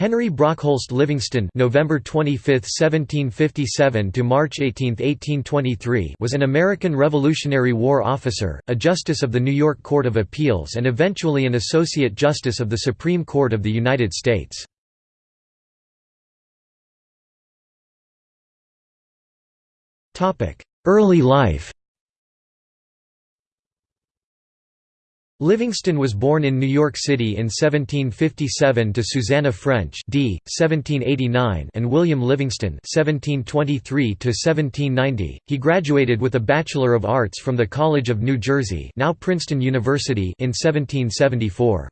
Henry Brockholst Livingston November 25, 1757 to March 18, 1823 was an American Revolutionary War officer, a justice of the New York Court of Appeals and eventually an associate justice of the Supreme Court of the United States. Early life Livingston was born in New York City in 1757 to Susanna French d. 1789 and William Livingston 1723 1790. He graduated with a Bachelor of Arts from the College of New Jersey, now Princeton University, in 1774.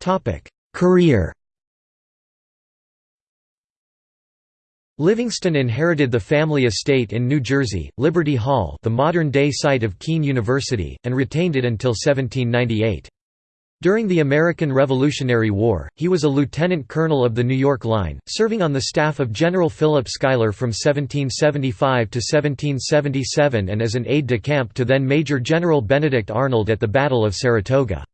Topic: Career Livingston inherited the family estate in New Jersey, Liberty Hall the modern-day site of Kean University, and retained it until 1798. During the American Revolutionary War, he was a lieutenant colonel of the New York Line, serving on the staff of General Philip Schuyler from 1775 to 1777 and as an aide-de-camp to then Major General Benedict Arnold at the Battle of Saratoga.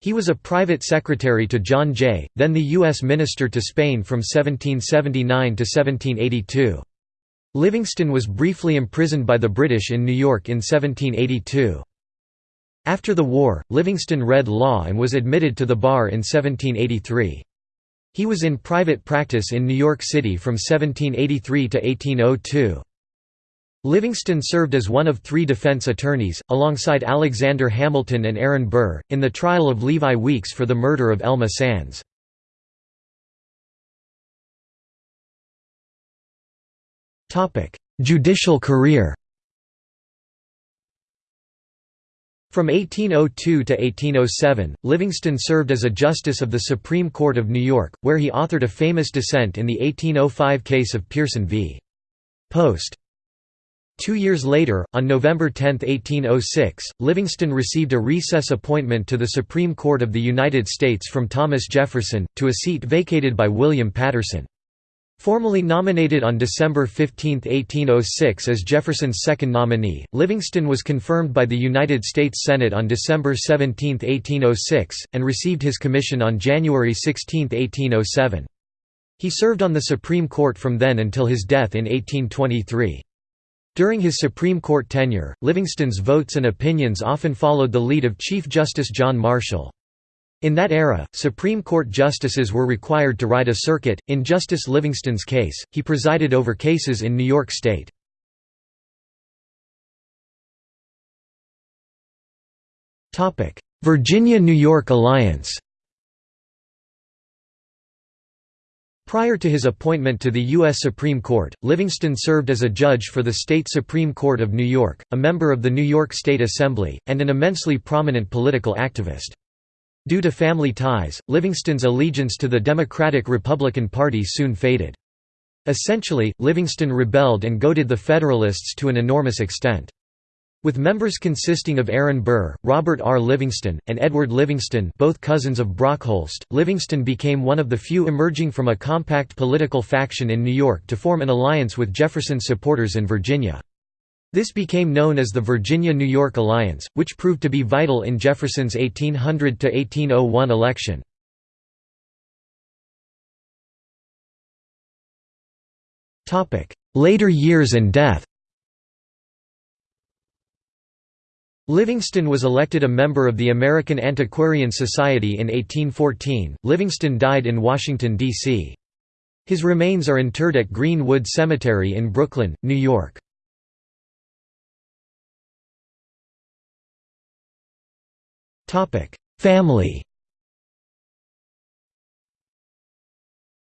He was a private secretary to John Jay, then the U.S. Minister to Spain from 1779 to 1782. Livingston was briefly imprisoned by the British in New York in 1782. After the war, Livingston read law and was admitted to the bar in 1783. He was in private practice in New York City from 1783 to 1802. Livingston served as one of three defense attorneys, alongside Alexander Hamilton and Aaron Burr, in the trial of Levi Weeks for the murder of Elma Sands. Judicial career From 1802 to 1807, Livingston served as a justice of the Supreme Court of New York, where he authored a famous dissent in the 1805 case of Pierson v. Post. Two years later, on November 10, 1806, Livingston received a recess appointment to the Supreme Court of the United States from Thomas Jefferson, to a seat vacated by William Paterson. Formally nominated on December 15, 1806 as Jefferson's second nominee, Livingston was confirmed by the United States Senate on December 17, 1806, and received his commission on January 16, 1807. He served on the Supreme Court from then until his death in 1823. During his Supreme Court tenure, Livingston's votes and opinions often followed the lead of Chief Justice John Marshall. In that era, Supreme Court justices were required to ride a circuit. In Justice Livingston's case, he presided over cases in New York State. Virginia–New York alliance Prior to his appointment to the U.S. Supreme Court, Livingston served as a judge for the State Supreme Court of New York, a member of the New York State Assembly, and an immensely prominent political activist. Due to family ties, Livingston's allegiance to the Democratic-Republican Party soon faded. Essentially, Livingston rebelled and goaded the Federalists to an enormous extent. With members consisting of Aaron Burr, Robert R. Livingston, and Edward Livingston both cousins of Brockholst, Livingston became one of the few emerging from a compact political faction in New York to form an alliance with Jefferson's supporters in Virginia. This became known as the Virginia–New York Alliance, which proved to be vital in Jefferson's 1800–1801 election. Later years and death Livingston was elected a member of the American Antiquarian Society in 1814. Livingston died in Washington, D.C. His remains are interred at Green-Wood Cemetery in Brooklyn, New York. Family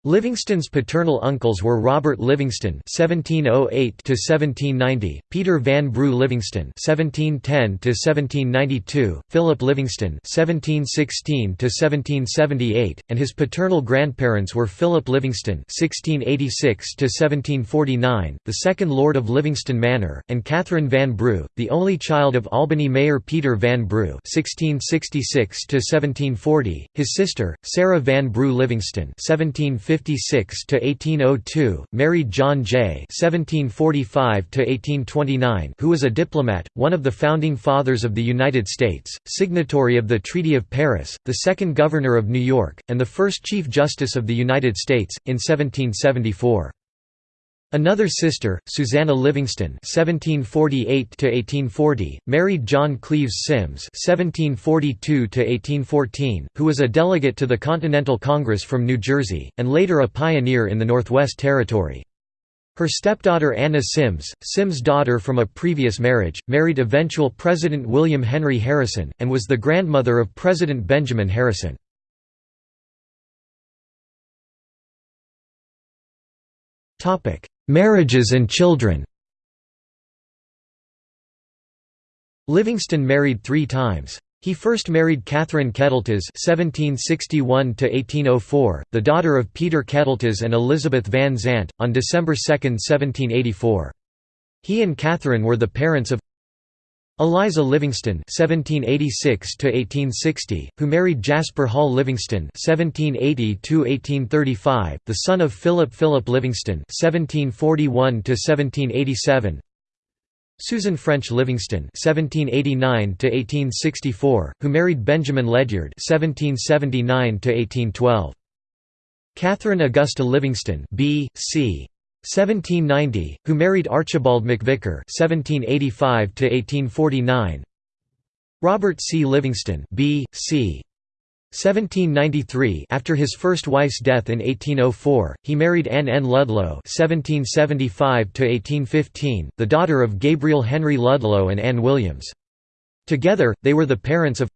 Livingston's paternal uncles were Robert Livingston (1708–1790), Peter Van Brugh Livingston (1710–1792), Philip Livingston (1716–1778), and his paternal grandparents were Philip Livingston (1686–1749), the second Lord of Livingston Manor, and Catherine Van Brugh, the only child of Albany Mayor Peter Van Brugh (1666–1740), his sister Sarah Van Brugh Livingston (1750 1756–1802, married John Jay (1745 to 1829), who was a diplomat, one of the founding fathers of the United States, signatory of the Treaty of Paris, the second Governor of New York, and the first Chief Justice of the United States, in 1774. Another sister, Susanna Livingston (1748–1840), married John Cleves Symmes (1742–1814), who was a delegate to the Continental Congress from New Jersey, and later a pioneer in the Northwest Territory. Her stepdaughter Anna Symmes, Symmes' daughter from a previous marriage, married eventual President William Henry Harrison, and was the grandmother of President Benjamin Harrison. Topic: Marriages and children Livingston married three times. He first married Catherine Keteltas (1761–1804), the daughter of Peter Keteltas and Elizabeth Van Zant, on December 2, 1784. He and Catherine were the parents of Eliza Livingston (1786–1860), who married Jasper Hall Livingston (1780–1835), the son of Philip Philip Livingston (1741–1787). Susan French Livingston (1789–1864), who married Benjamin Ledyard (1779–1812). Catherine Augusta Livingston B.C. 1790, who married Archibald McVicar (1785–1849). Robert C. Livingston, B.C. 1793 After his first wife's death in 1804, he married Anne N. Ludlow (1775–1815), the daughter of Gabriel Henry Ludlow and Anne Williams. Together, they were the parents of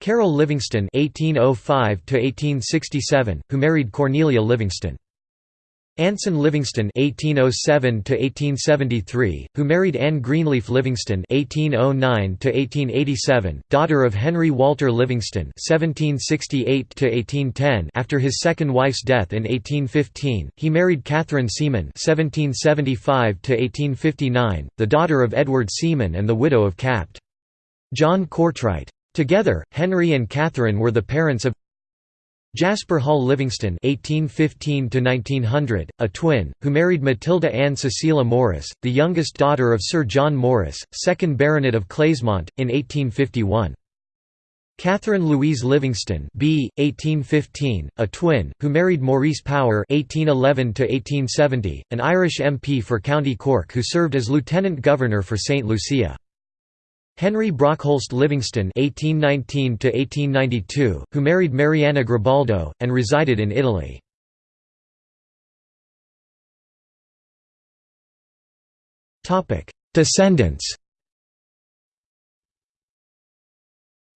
Carol Livingston (1805–1867), who married Cornelia Livingston. Anson Livingston (1807–1873), who married Anne Greenleaf Livingston (1809–1887), daughter of Henry Walter Livingston (1768–1810). After his second wife's death in 1815, he married Catherine Seaman (1775–1859), the daughter of Edward Seaman and the widow of Capt. John Courtwright. Together, Henry and Catherine were the parents of Jasper Hall Livingston (1815–1900), a twin, who married Matilda Ann Cecilia Morris, the youngest daughter of Sir John Morris, second Baronet of Clasemont, in 1851. Catherine Louise Livingston B. 1815, a twin, who married Maurice Power (1811–1870), an Irish MP for County Cork who served as Lieutenant Governor for St Lucia. Henry Brockholst Livingston (1819–1892), who married Mariana Gribaldo and resided in Italy. Topic: Descendants.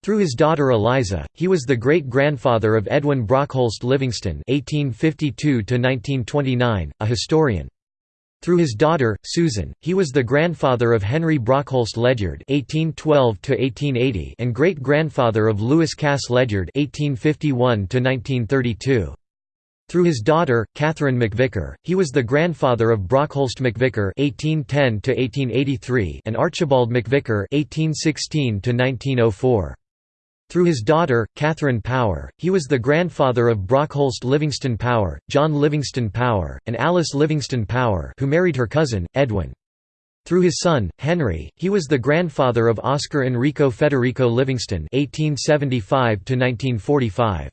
Through his daughter Eliza, he was the great-grandfather of Edwin Brockholst Livingston (1852–1929), a historian. Through his daughter, Susan, he was the grandfather of Henry Brockholst Ledyard (1812–1880) and great-grandfather of Lewis Cass Ledyard (1851–1932). Through his daughter, Catherine McVicar, he was the grandfather of Brockholst McVicar (1810–1883) and Archibald McVicar (1816–1904). Through his daughter, Catherine Power, he was the grandfather of Brockholst Livingston Power, John Livingston Power, and Alice Livingston Power who married her cousin, Edwin. Through his son, Henry, he was the grandfather of Oscar Enrico Federico Livingston 1875 -1945.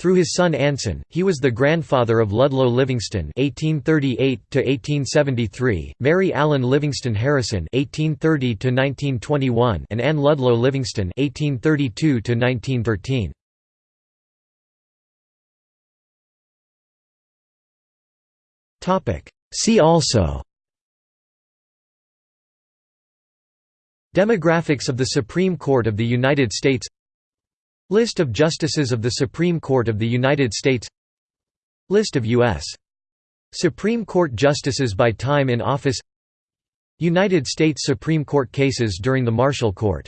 Through his son Anson, he was the grandfather of Ludlow Livingston (1838–1873), Mary Allen Livingston Harrison (1830–1921), and Anne Ludlow Livingston (1832–1913). Topic. See also. Demographics of the Supreme Court of the United States List of Justices of the Supreme Court of the United States List of U.S. Supreme Court Justices by time in office United States Supreme Court cases during the Marshall Court